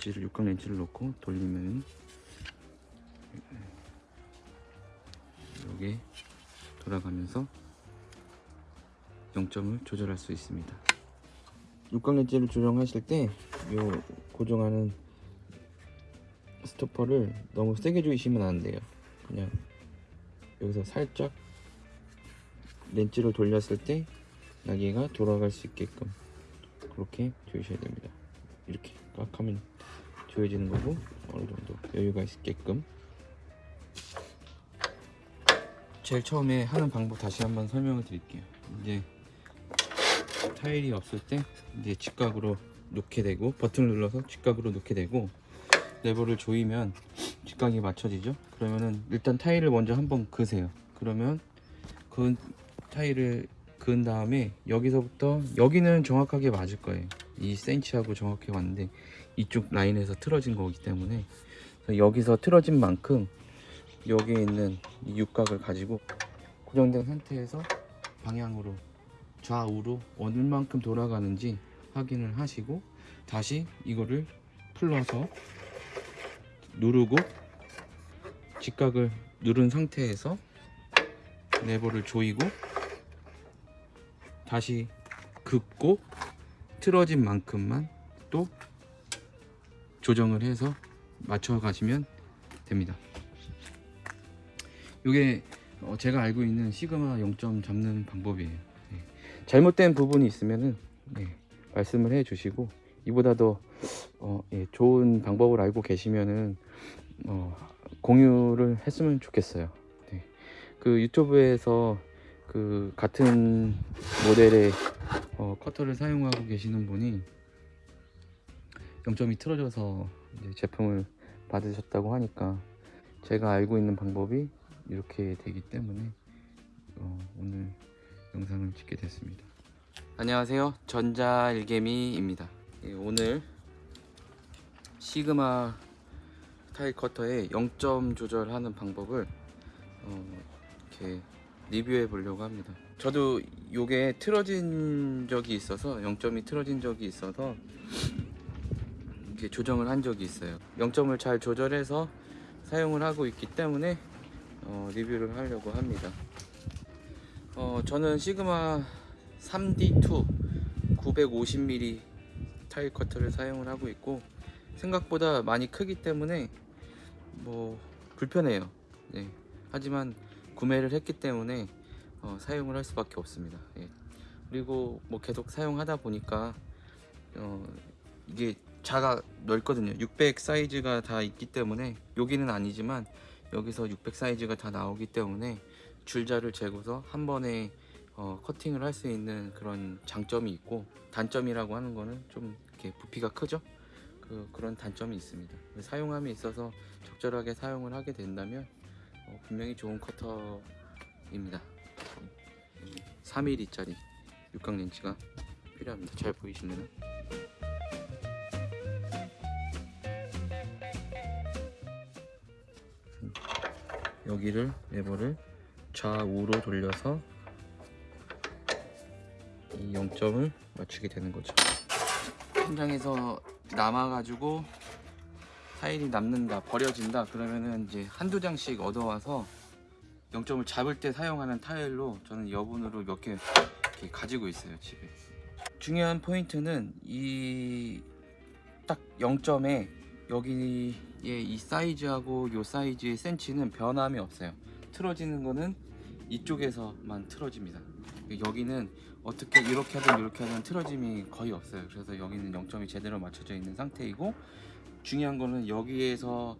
렌치를 육각 렌치를 놓고 돌리면 이게 돌아가면서 0점을 조절할 수 있습니다. 육각 렌치를 조정하실 때 요 고정하는 스토퍼를 너무 세게 조이시면 안 돼요. 그냥 여기서 살짝 렌치를 돌렸을 때 날개가 돌아갈 수 있게끔 그렇게 조이셔야 됩니다. 이렇게 꽉 하면 조여지는 거고 어느 정도 여유가 있게끔 제일 처음에 하는 방법 다시 한번 설명을 드릴게요. 이제 타일이 없을 때 이제 직각으로 놓게 되고 버튼을 눌러서 직각으로 놓게 되고 레버를 조이면 직각이 맞춰지죠. 그러면은 일단 타일을 먼저 한번 그으세요. 그러면 그 타일을 그은 다음에 여기서부터 여기는 정확하게 맞을 거예요. 2cm하고 정확히 왔는데 이쪽 라인에서 틀어진 거기 때문에 여기서 틀어진 만큼 여기에 있는 이 육각을 가지고 고정된 상태에서 방향으로 좌우로 얼만큼 돌아가는지 확인을 하시고 다시 이거를 풀러서 누르고 직각을 누른 상태에서 레버를 조이고 다시 긋고 틀어진 만큼만 또 조정을 해서 맞춰 가시면 됩니다. 이게 어, 제가 알고 있는 시그마 0점 잡는 방법이에요. 네. 잘못된 부분이 있으면은 네, 말씀을 해 주시고 이보다 더 어, 예, 좋은 방법을 알고 계시면은 어, 공유를 했으면 좋겠어요. 네. 그 유튜브에서 그 같은 모델의 어, 커터를 사용하고 계시는 분이 0점이 틀어져서 제품을 받으셨다고 하니까 제가 알고 있는 방법이 이렇게 되기 때문에 어, 오늘 영상을 찍게 됐습니다. 안녕하세요. 전자일개미입니다. 예, 오늘 시그마 타일 커터의 0점 조절하는 방법을 어, 이렇게 리뷰해 보려고 합니다. 저도 요게 틀어진 적이 있어서 0점이 틀어진 적이 있어서 이렇게 조정을 한 적이 있어요. 0점을 잘 조절해서 사용을 하고 있기 때문에 어, 리뷰를 하려고 합니다. 어, 저는 시그마 3D2 950mm 타일 커터를 사용을 하고 있고 생각보다 많이 크기 때문에 뭐 불편해요. 네. 하지만 구매를 했기 때문에 어, 사용을 할 수밖에 없습니다. 예. 그리고 뭐 계속 사용하다 보니까 어, 이게 자가 넓거든요. 600 사이즈가 다 있기 때문에 여기는 아니지만 여기서 600 사이즈가 다 나오기 때문에 줄자를 재고서 한 번에 어, 커팅을 할 수 있는 그런 장점이 있고 단점이라고 하는 거는 좀 이렇게 부피가 크죠. 그, 그런 단점이 있습니다. 사용함에 있어서 적절하게 사용을 하게 된다면 어, 분명히 좋은 커터입니다. 3mm짜리 육각 렌치가 필요합니다. 잘 보이시나요? 여기를 레버를 좌우로 돌려서 이 0점을 맞추게 되는 거죠. 현장에서 남아가지고 타일이 남는다, 버려진다 그러면은 이제 한두 장씩 얻어와서 0점을 잡을 때 사용하는 타일로 저는 여분으로 몇 개 가지고 있어요 집에. 중요한 포인트는 이 딱 0점에 여기 에이 사이즈하고 요 사이즈의 센치는 변함이 없어요. 틀어지는 거는 이쪽에서만 틀어집니다. 여기는 어떻게 이렇게 하든 이렇게 하든 틀어짐이 거의 없어요. 그래서 여기는 0점이 제대로 맞춰져 있는 상태이고 중요한 거는 여기에서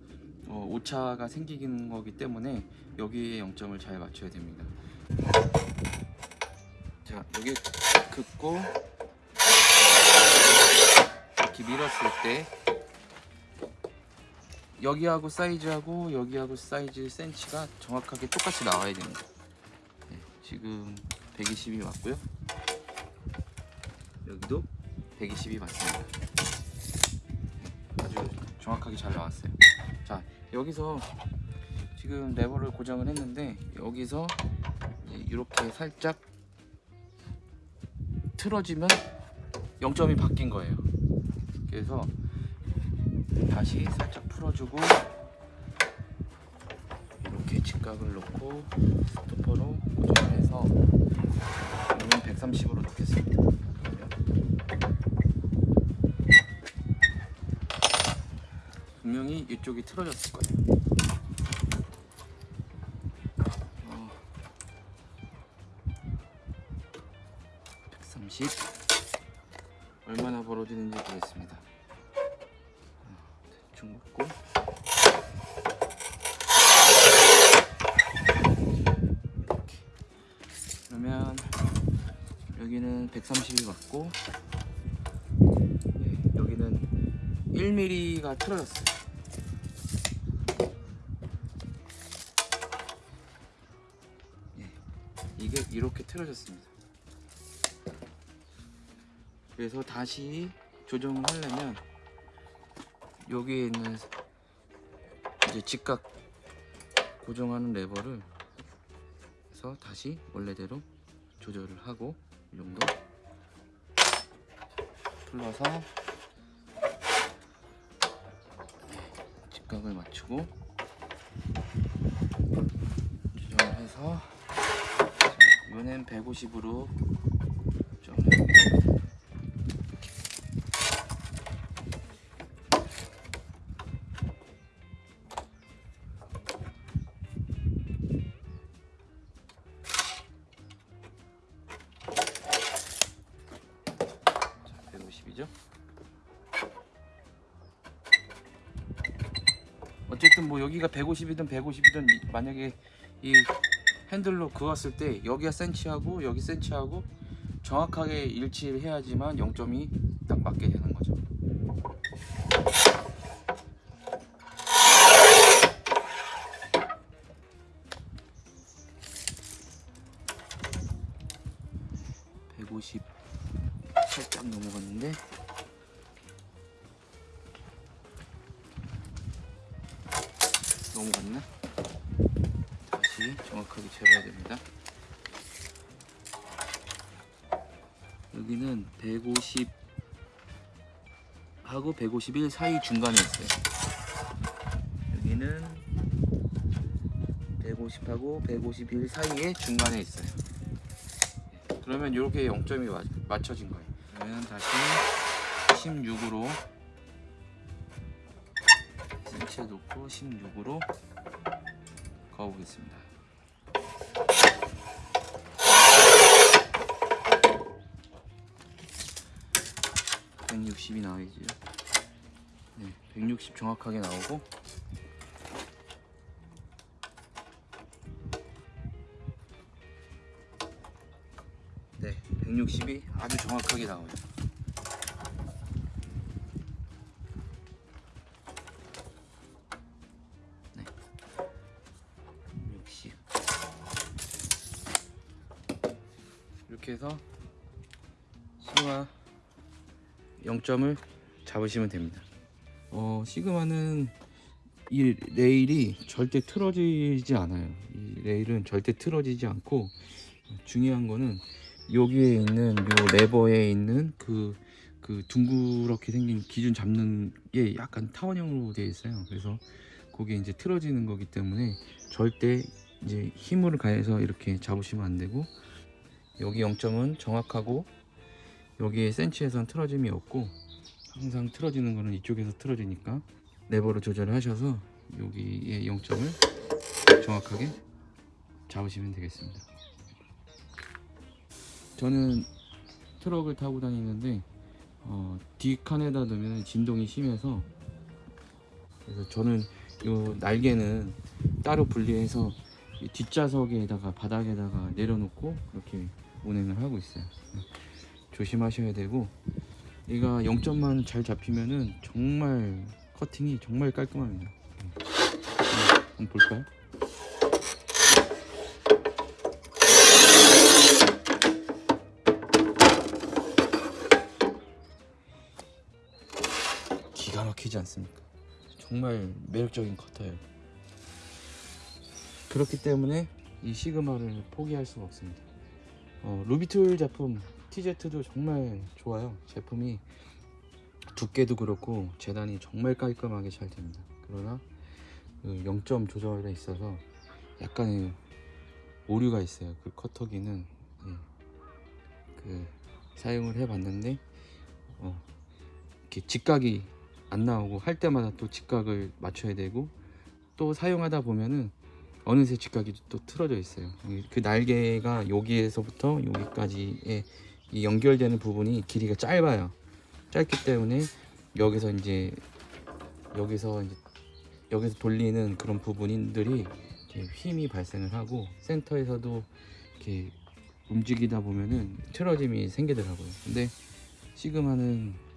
어, 오차가 생기는 거기 때문에 여기에 0점을 잘 맞춰야 됩니다. 자 여기 긋고 이렇게 밀었을 때 여기하고 사이즈하고 여기하고 사이즈 센치가 정확하게 똑같이 나와야 됩니다. 네, 지금 120이 맞고요. 여기도 120이 맞습니다. 네, 아주 정확하게 잘 나왔어요. 자 여기서 지금 레버를 고정을 했는데 여기서 이렇게 살짝 틀어지면 0점이 바뀐 거예요. 그래서 다시 살짝 풀어주고 이렇게 직각을 놓고 스토퍼로 고정해서 오늘 130으로 놓겠습니다. 분명히 이쪽이 틀어졌을 거예요. 어, 130 얼마나 벌어지는지 보겠습니다. 어, 대충 먹고 이렇게 그러면 여기는 130이 맞고 네, 여기는 1mm가 틀어졌어요. 예, 이게 이렇게 틀어졌습니다. 그래서 다시 조정을 하려면 여기에 있는 이제 직각 고정하는 레버를 해서 다시 원래대로 조절을 하고 이 정도 풀러서 직각을 맞추고 조정을 해서 자, 이번엔 150으로 150이죠. 어쨌든 뭐 여기가 150이든 150이든 만약에 이 핸들로 그었을 때 여기가 센치하고 여기 센치하고 정확하게 일치를 해야지만 0점이 딱 맞게 되는 거죠. (150) 살짝 넘어갔는데 넘어갔나? 다시 정확하게 재봐야 됩니다. 여기는 150 하고 151 사이 중간에 있어요. 여기는 150하고 151 사이에 중간에 있어요. 그러면 이렇게 0점이 맞, 맞춰진 거예요. 그러면 다시 16으로 센치에 놓고 16으로 그어보겠습니다. (160이) 나와야죠 네, (160) 정확하게 나오고. 네, 160이 아주 정 확하게 나와요. 네. 60. 이렇게 해서 시그마 0점을 잡으시면 됩니다. 어, 시그마는 이 레일이 절대 틀어지지 않아요. 이 레일은 절대 틀어지지 않고 중요한 거는 여기에 있는 요 레버에 있는 그, 그 둥그렇게 생긴 기준 잡는 게 약간 타원형으로 되어 있어요. 그래서 그게 이제 틀어지는 거기 때문에 절대 이제 힘을 가해서 이렇게 잡으시면 안 되고 여기 0점은 정확하고 여기에 센치에선 틀어짐이 없고 항상 틀어지는 거는 이쪽에서 틀어지니까 레버로 조절을 하셔서 여기에 0점을 정확하게 잡으시면 되겠습니다. 저는 트럭을 타고 다니는데 어, 뒷칸에다 놓으면 진동이 심해서 그래서 저는 이 날개는 따로 분리해서 이 뒷좌석에다가 바닥에다가 내려놓고 그렇게 운행을 하고 있어요. 조심하셔야 되고 얘가 0점만 잘 잡히면은 정말 커팅이 정말 깔끔합니다. 음. 한번 볼까요? 막히지 않습니까? 정말 매력적인 커터예요. 그렇기 때문에 이 시그마를 포기할 수가 없습니다. 어, 루비툴 제품 TZ도 정말 좋아요. 제품이 두께도 그렇고 재단이 정말 깔끔하게 잘 됩니다. 그러나 그 0점 조절에 있어서 약간의 오류가 있어요. 그 커터기는 예, 그 사용을 해봤는데 어, 이렇게 직각이 안 나오고 할 때마다 또 직각을 맞춰야 되고 또 사용하다 보면은 어느새 직각이 또 틀어져 있어요. 이- 그 날개가 여기에서부터 여기까지의 이 연결되는 부분이 길이가 짧아요. 짧기 때문에 여기서 이제 여기서 이제 여기서 돌리는 그런 부분들이 힘이 발생을 하고 센터에서도 이렇게 움직이다 보면은 틀어짐이 생기더라고요. 근데 시그마는 예,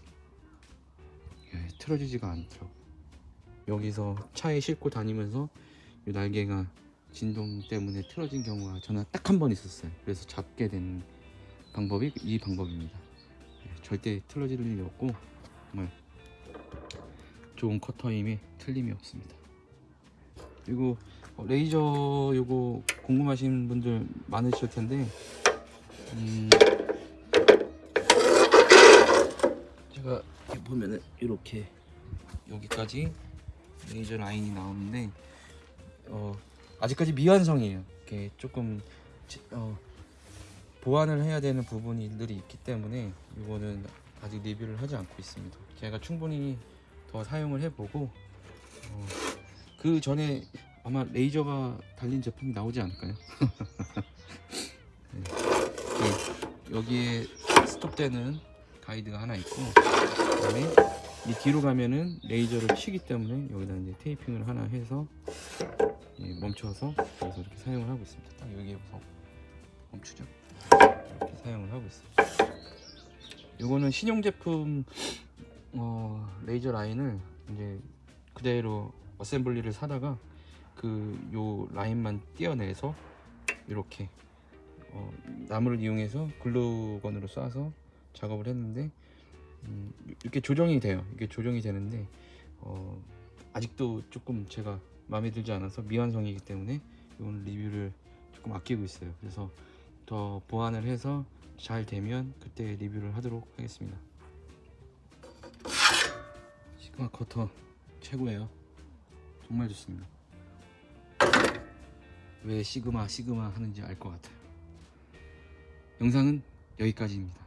틀어지지가 않더라고. 여기서 차에 싣고 다니면서 이 날개가 진동 때문에 틀어진 경우가 저는 딱 한 번 있었어요. 그래서 잡게 된 방법이 이 방법입니다. 예, 절대 틀어질 일이 없고 정말 좋은 커터임에 틀림이 없습니다. 그리고 어, 레이저 요거 궁금하신 분들 많으실 텐데 음, 제가 이렇게 보면은 이렇게 여기까지 레이저 라인이 나오는데 어, 아직까지 미완성이에요. 이렇게 조금 지- 어, 보완을 해야 되는 부분들이 있기 때문에 이거는 아직 리뷰를 하지 않고 있습니다. 제가 충분히 더 사용을 해보고 어, 그 전에 아마 레이저가 달린 제품이 나오지 않을까요? 네. 여기에 스톱되는 가이드가 하나 있고 그다음에 이 뒤로 가면은 레이저를 치기 때문에 여기다 이제 테이핑을 하나 해서 예, 멈춰서 여기서 이렇게 사용을 하고 있습니다. 딱 여기에서 멈추죠. 이렇게 사용을 하고 있습니다. 이거는 신형 제품 어, 레이저 라인을 이제 그대로 어셈블리를 사다가 그 요 라인만 떼어내서 이렇게 어, 나무를 이용해서 글루건으로 쏴서 작업을 했는데 음, 이렇게 조정이 돼요. 이게 조정이 되는데 어, 아직도 조금 제가 마음에 들지 않아서 미완성이기 때문에 이건 리뷰를 조금 아끼고 있어요. 그래서 더 보완을 해서 잘 되면 그때 리뷰를 하도록 하겠습니다. 시그마 커터 최고예요. 정말 좋습니다. 왜 시그마 시그마 하는지 알 것 같아요. 영상은 여기까지입니다.